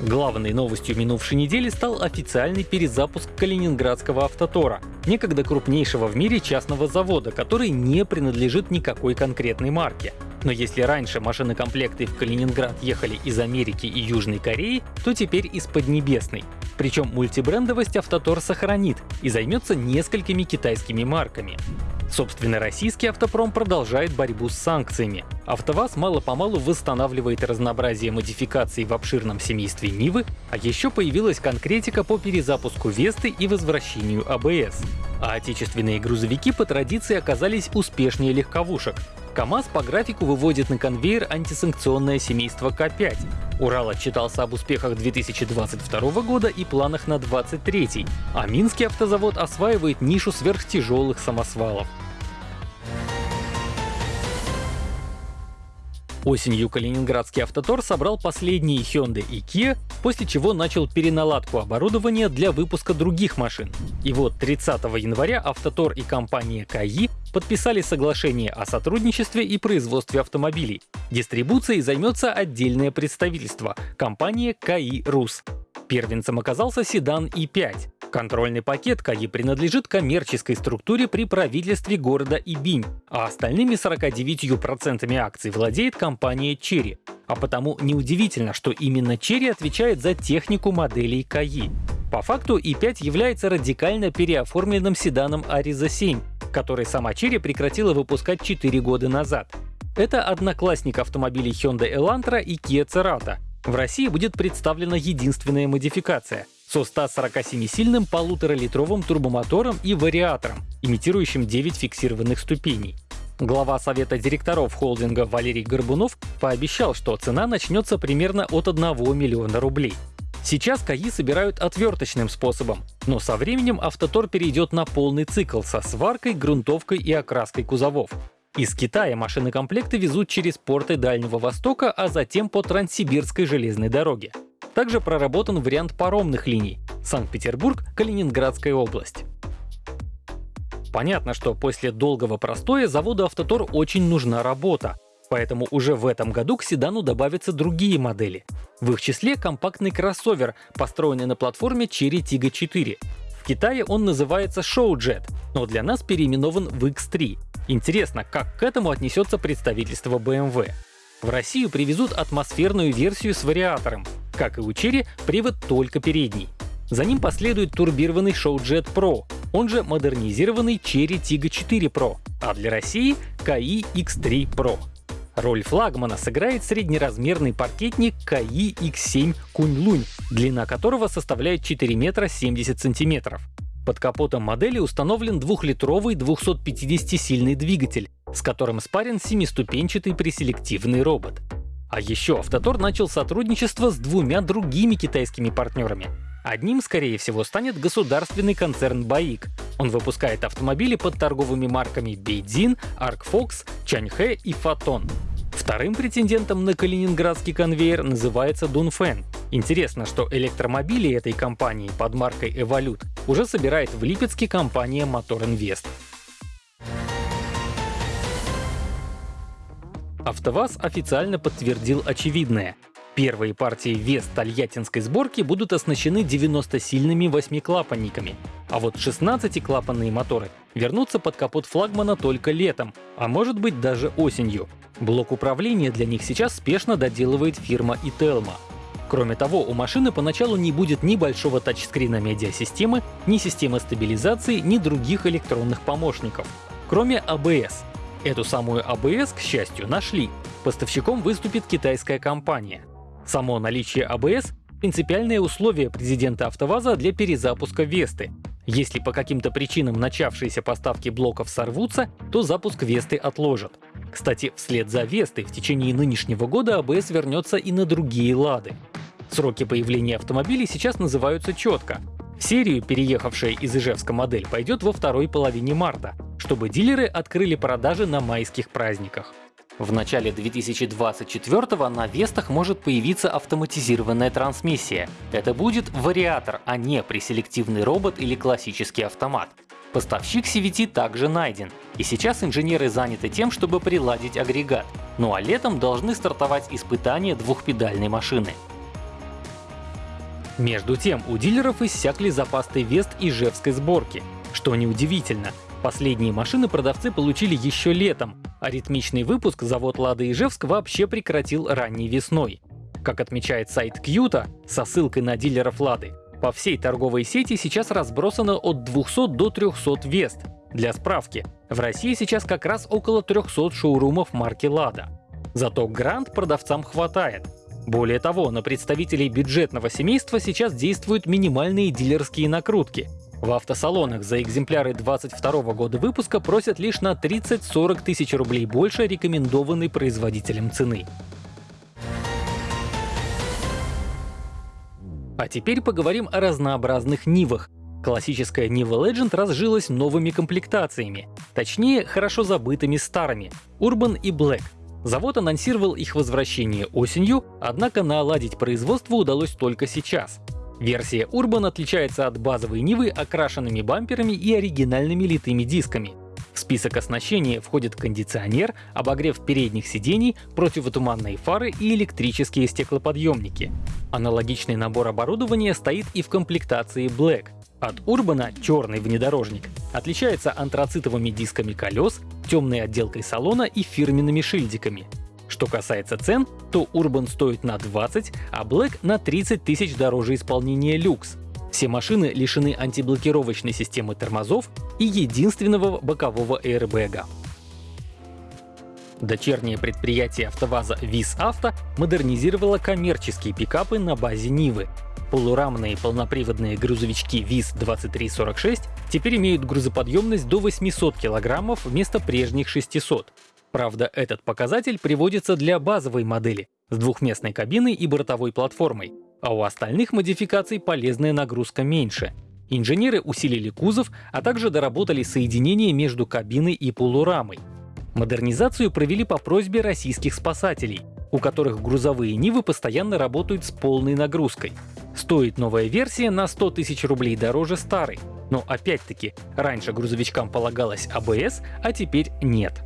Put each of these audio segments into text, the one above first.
Главной новостью минувшей недели стал официальный перезапуск Калининградского автотора, некогда крупнейшего в мире частного завода, который не принадлежит никакой конкретной марке. Но если раньше машинокомплекты в Калининград ехали из Америки и Южной Кореи, то теперь из Поднебесной. Причем мультибрендовость Автотор сохранит и займется несколькими китайскими марками. Собственно, российский автопром продолжает борьбу с санкциями. АвтоВАЗ мало-помалу восстанавливает разнообразие модификаций в обширном семействе Нивы, а еще появилась конкретика по перезапуску Весты и возвращению АБС. А отечественные грузовики по традиции оказались успешнее легковушек. КАМАЗ по графику выводит на конвейер антисанкционное семейство К5. Урал отчитался об успехах 2022 года и планах на 2023, а Минский автозавод осваивает нишу сверхтяжелых самосвалов. Осенью Калининградский автотор собрал последние Hyundai и Kia, после чего начал переналадку оборудования для выпуска других машин. И вот 30 января автотор и компания КАИ подписали соглашение о сотрудничестве и производстве автомобилей. Дистрибуцией займется отдельное представительство — компания КАИ РУС. Первенцем оказался седан И5. Контрольный пакет КАИ принадлежит коммерческой структуре при правительстве города Ибинь, а остальными 49% акций владеет компания Черри. А потому неудивительно, что именно Черри отвечает за технику моделей КАИ. По факту i5 является радикально переоформленным седаном Ariza 7, который сама Черри прекратила выпускать 4 года назад. Это одноклассник автомобилей Hyundai Elantra и Kia Cerato. В России будет представлена единственная модификация — со 147-сильным полуторалитровым турбомотором и вариатором, имитирующим 9 фиксированных ступеней. Глава совета директоров холдинга Валерий Горбунов пообещал, что цена начнется примерно от 1 миллиона рублей. Сейчас КАИ собирают отверточным способом, но со временем автотор перейдет на полный цикл со сваркой, грунтовкой и окраской кузовов. Из Китая машины-комплекты везут через порты Дальнего Востока, а затем по Транссибирской железной дороге. Также проработан вариант паромных линий — Санкт-Петербург, Калининградская область. Понятно, что после долгого простоя заводу «Автотор» очень нужна работа, поэтому уже в этом году к седану добавятся другие модели. В их числе компактный кроссовер, построенный на платформе Cherry Tiggo 4. В Китае он называется Showjet, но для нас переименован в X3. Интересно, как к этому отнесется представительство BMW. В Россию привезут атмосферную версию с вариатором, как и у Cherry, привод только передний. За ним последует турбированный Showjet Pro, он же модернизированный Cherry Tiggo 4 Pro, а для России — KI X3 Pro. Роль флагмана сыграет среднеразмерный паркетник KI X7 Кунь-Лунь, длина которого составляет 4 метра 70 сантиметров. Под капотом модели установлен двухлитровый 250-сильный двигатель, с которым спарен семиступенчатый преселективный робот. А еще Автотор начал сотрудничество с двумя другими китайскими партнерами. Одним, скорее всего, станет государственный концерн Баик. Он выпускает автомобили под торговыми марками Бейдзин, Аркфокс, Чаньхэ и Фотон. Вторым претендентом на калининградский конвейер называется Дунфэн. Интересно, что электромобили этой компании под маркой Evolute уже собирает в Липецке компания Motor Invest. АвтоВАЗ официально подтвердил очевидное. Первые партии вес тольяттинской сборки будут оснащены 90-сильными восьмиклапанниками, а вот 16-клапанные моторы вернутся под капот флагмана только летом, а может быть даже осенью. Блок управления для них сейчас спешно доделывает фирма Ителма. Кроме того, у машины поначалу не будет ни большого тачскрина медиасистемы, ни системы стабилизации, ни других электронных помощников, кроме ABS. Эту самую ABS, к счастью, нашли. Поставщиком выступит китайская компания. Само наличие ABS — принципиальное условие президента АвтоВАЗа для перезапуска Весты. Если по каким-то причинам начавшиеся поставки блоков сорвутся, то запуск Весты отложат. Кстати, вслед за Вестой в течение нынешнего года ABS вернется и на другие Лады. Сроки появления автомобилей сейчас называются четко. В серию, переехавшая из Ижевска модель, пойдет во второй половине марта, чтобы дилеры открыли продажи на майских праздниках. В начале 2024 на Вестах может появиться автоматизированная трансмиссия. Это будет вариатор, а не преселективный робот или классический автомат. Поставщик CVT также найден, и сейчас инженеры заняты тем, чтобы приладить агрегат. Ну а летом должны стартовать испытания двухпедальной машины. Между тем, у дилеров иссякли запасы Вест и Жевской сборки. Что неудивительно, последние машины продавцы получили еще летом, а ритмичный выпуск завод Лада Ижевск вообще прекратил ранней весной. Как отмечает сайт Кьюта со ссылкой на дилеров Лады, по всей торговой сети сейчас разбросано от 200 до 300 Вест. Для справки, в России сейчас как раз около 300 шоурумов марки Лада. Зато Грант продавцам хватает. Более того, на представителей бюджетного семейства сейчас действуют минимальные дилерские накрутки. В автосалонах за экземпляры 22 года выпуска просят лишь на 30-40 тысяч рублей больше рекомендованной производителем цены. А теперь поговорим о разнообразных Нивах. Классическая Niva Legend разжилась новыми комплектациями, точнее, хорошо забытыми старыми — Urban и Black — Завод анонсировал их возвращение осенью, однако наладить производство удалось только сейчас. Версия Urban отличается от базовой Нивы окрашенными бамперами и оригинальными литыми дисками. В список оснащения входит кондиционер, обогрев передних сидений, противотуманные фары и электрические стеклоподъемники. Аналогичный набор оборудования стоит и в комплектации Black. От Урбана черный внедорожник отличается антрацитовыми дисками колес, темной отделкой салона и фирменными шильдиками. Что касается цен, то Urban стоит на 20, а Black на 30 тысяч дороже исполнения люкс. Все машины лишены антиблокировочной системы тормозов и единственного бокового аэрбэга. Дочернее предприятие АвтоВАЗа ВИЗ Авто модернизировало коммерческие пикапы на базе Нивы, Полурамные полноприводные грузовички ВИЗ-2346 теперь имеют грузоподъемность до 800 кг вместо прежних 600. Правда, этот показатель приводится для базовой модели с двухместной кабиной и бортовой платформой, а у остальных модификаций полезная нагрузка меньше. Инженеры усилили кузов, а также доработали соединение между кабиной и полурамой. Модернизацию провели по просьбе российских спасателей, у которых грузовые Нивы постоянно работают с полной нагрузкой. Стоит новая версия на 100 тысяч рублей дороже старой. Но опять-таки, раньше грузовичкам полагалось АБС, а теперь нет.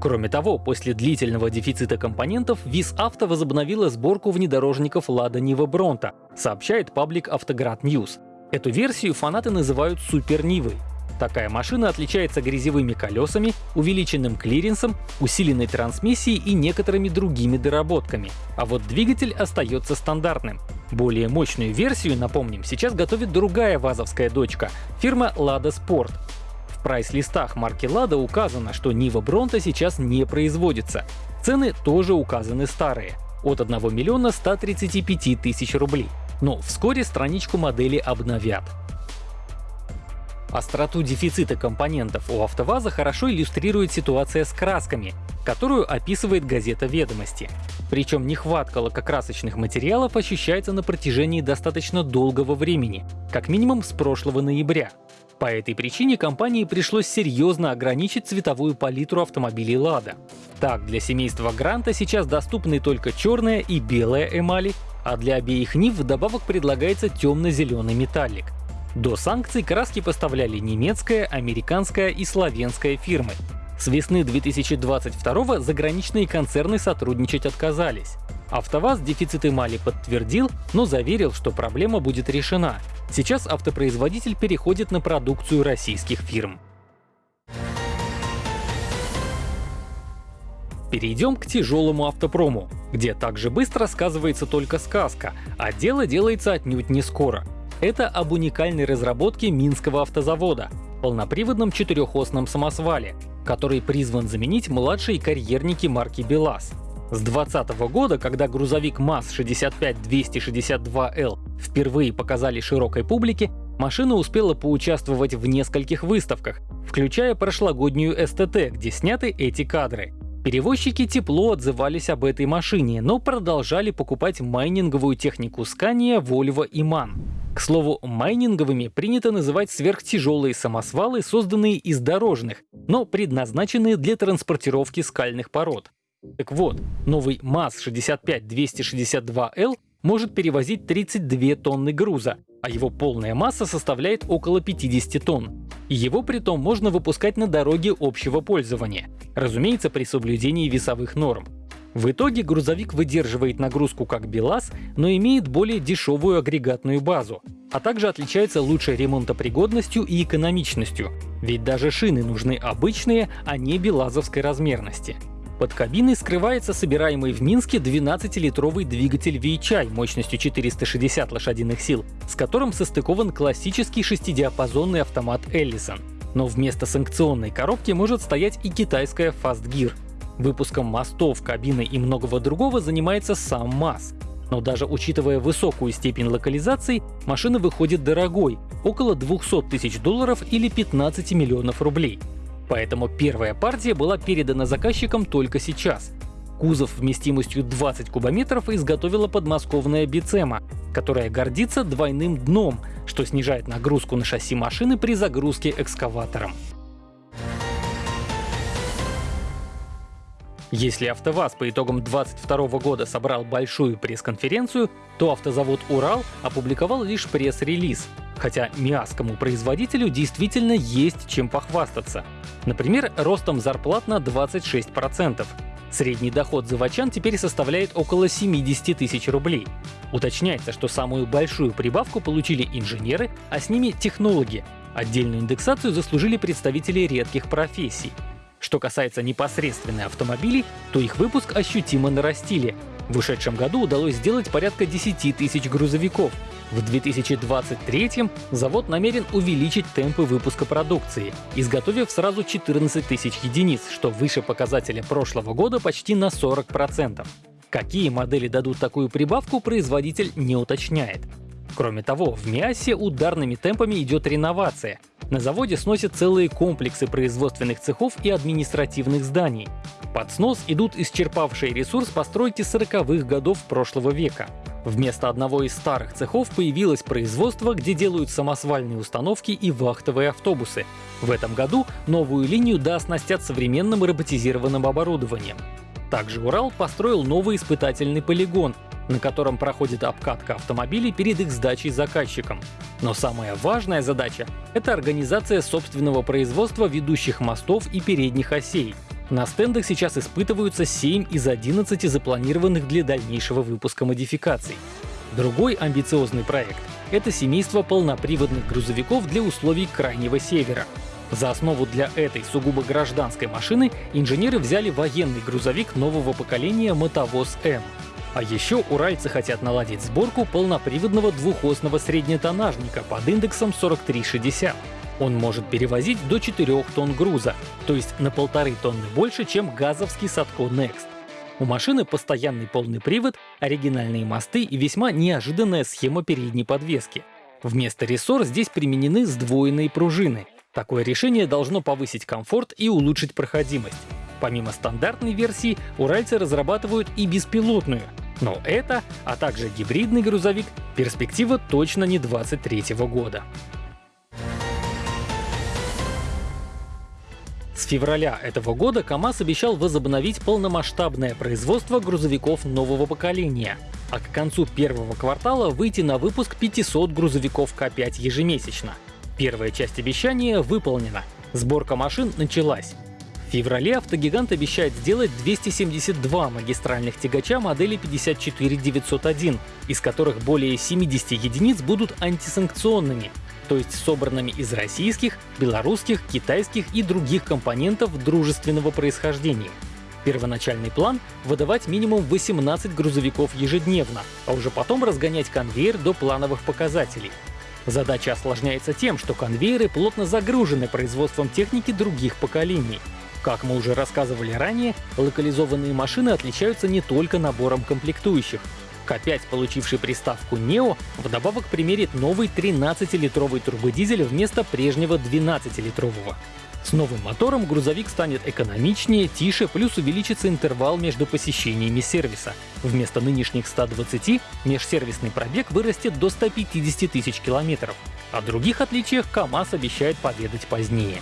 Кроме того, после длительного дефицита компонентов ВИС-Авто возобновила сборку внедорожников Lada Niva Bronto, сообщает паблик Автоград News. Эту версию фанаты называют Супер Нивой. Такая машина отличается грязевыми колесами, увеличенным клиренсом, усиленной трансмиссией и некоторыми другими доработками. А вот двигатель остается стандартным. Более мощную версию, напомним, сейчас готовит другая вазовская дочка — фирма Lada Sport. В прайс-листах марки Lada указано, что Нива Бронта сейчас не производится. Цены тоже указаны старые — от 1 миллиона 135 тысяч рублей. Но вскоре страничку модели обновят. Остроту дефицита компонентов у АвтоВАЗа хорошо иллюстрирует ситуация с красками, которую описывает газета «Ведомости». Причем нехватка лакокрасочных материалов ощущается на протяжении достаточно долгого времени, как минимум с прошлого ноября. По этой причине компании пришлось серьезно ограничить цветовую палитру автомобилей «Лада». Так, для семейства Гранта сейчас доступны только черная и белая эмали, а для обеих НИВ вдобавок предлагается темно-зеленый металлик. До санкций краски поставляли немецкая, американская и славянская фирмы. С весны 2022 заграничные концерны сотрудничать отказались. АвтоВАЗ дефицит эмали подтвердил, но заверил, что проблема будет решена. Сейчас автопроизводитель переходит на продукцию российских фирм. Перейдем к тяжелому автопрому, где также быстро сказывается только сказка, а дело делается отнюдь не скоро. Это об уникальной разработке Минского автозавода — полноприводном четырехосном самосвале, который призван заменить младшие карьерники марки БелАЗ. С 2020 года, когда грузовик МАЗ-65262L впервые показали широкой публике, машина успела поучаствовать в нескольких выставках, включая прошлогоднюю СТТ, где сняты эти кадры. Перевозчики тепло отзывались об этой машине, но продолжали покупать майнинговую технику Scania, Volvo и MAN. К слову, майнинговыми принято называть сверхтяжелые самосвалы, созданные из дорожных, но предназначенные для транспортировки скальных пород. Так вот, новый МАЗ-65262L может перевозить 32 тонны груза, а его полная масса составляет около 50 тонн. И его притом можно выпускать на дороге общего пользования, разумеется при соблюдении весовых норм. В итоге грузовик выдерживает нагрузку как БелАЗ, но имеет более дешевую агрегатную базу, а также отличается лучшей ремонтопригодностью и экономичностью, ведь даже шины нужны обычные, а не белазовской размерности. Под кабиной скрывается собираемый в Минске 12-литровый двигатель VHI мощностью 460 лошадиных сил, с которым состыкован классический шестидиапазонный автомат Ellison. Но вместо санкционной коробки может стоять и китайская Fast Gear. Выпуском мостов, кабины и многого другого занимается сам МАЗ. Но даже учитывая высокую степень локализации, машина выходит дорогой — около 200 тысяч долларов или 15 миллионов рублей. Поэтому первая партия была передана заказчикам только сейчас. Кузов вместимостью 20 кубометров изготовила подмосковная Бицема, которая гордится двойным дном, что снижает нагрузку на шасси машины при загрузке экскаватором. Если АвтоВАЗ по итогам 2022 года собрал большую пресс-конференцию, то автозавод «Урал» опубликовал лишь пресс-релиз, хотя миасскому производителю действительно есть чем похвастаться. Например, ростом зарплат на 26%. Средний доход заводчан теперь составляет около 70 тысяч рублей. Уточняется, что самую большую прибавку получили инженеры, а с ними технологи. Отдельную индексацию заслужили представители редких профессий. Что касается непосредственно автомобилей, то их выпуск ощутимо нарастили. В ушедшем году удалось сделать порядка 10 тысяч грузовиков. В 2023 завод намерен увеличить темпы выпуска продукции, изготовив сразу 14 тысяч единиц, что выше показателя прошлого года почти на 40%. Какие модели дадут такую прибавку, производитель не уточняет. Кроме того, в МИАСе ударными темпами идет реновация. На заводе сносят целые комплексы производственных цехов и административных зданий. Под снос идут исчерпавшие ресурс постройки 40-х годов прошлого века. Вместо одного из старых цехов появилось производство, где делают самосвальные установки и вахтовые автобусы. В этом году новую линию дооснастят современным роботизированным оборудованием. Также Урал построил новый испытательный полигон, на котором проходит обкатка автомобилей перед их сдачей заказчикам. Но самая важная задача — это организация собственного производства ведущих мостов и передних осей. На стендах сейчас испытываются 7 из 11 запланированных для дальнейшего выпуска модификаций. Другой амбициозный проект — это семейство полноприводных грузовиков для условий Крайнего Севера. За основу для этой сугубо гражданской машины инженеры взяли военный грузовик нового поколения «Мотовоз М». А еще уральцы хотят наладить сборку полноприводного двухосного среднетоннажника под индексом 4360. Он может перевозить до 4 тонн груза, то есть на полторы тонны больше, чем газовский Садко Next. У машины постоянный полный привод, оригинальные мосты и весьма неожиданная схема передней подвески. Вместо рессор здесь применены сдвоенные пружины. Такое решение должно повысить комфорт и улучшить проходимость. Помимо стандартной версии, уральцы разрабатывают и беспилотную. Но это, а также гибридный грузовик, перспектива точно не 23 года. С февраля этого года КАМАЗ обещал возобновить полномасштабное производство грузовиков нового поколения, а к концу первого квартала выйти на выпуск 500 грузовиков К5 ежемесячно. Первая часть обещания выполнена. Сборка машин началась. В феврале автогигант обещает сделать 272 магистральных тягача модели 54901, из которых более 70 единиц будут антисанкционными, то есть собранными из российских, белорусских, китайских и других компонентов дружественного происхождения. Первоначальный план — выдавать минимум 18 грузовиков ежедневно, а уже потом разгонять конвейер до плановых показателей. Задача осложняется тем, что конвейеры плотно загружены производством техники других поколений. Как мы уже рассказывали ранее, локализованные машины отличаются не только набором комплектующих. К5, получивший приставку NEO, вдобавок примерит новый 13-литровый турбодизель вместо прежнего 12-литрового. С новым мотором грузовик станет экономичнее, тише, плюс увеличится интервал между посещениями сервиса. Вместо нынешних 120 межсервисный пробег вырастет до 150 тысяч километров. О других отличиях КАМАЗ обещает поведать позднее.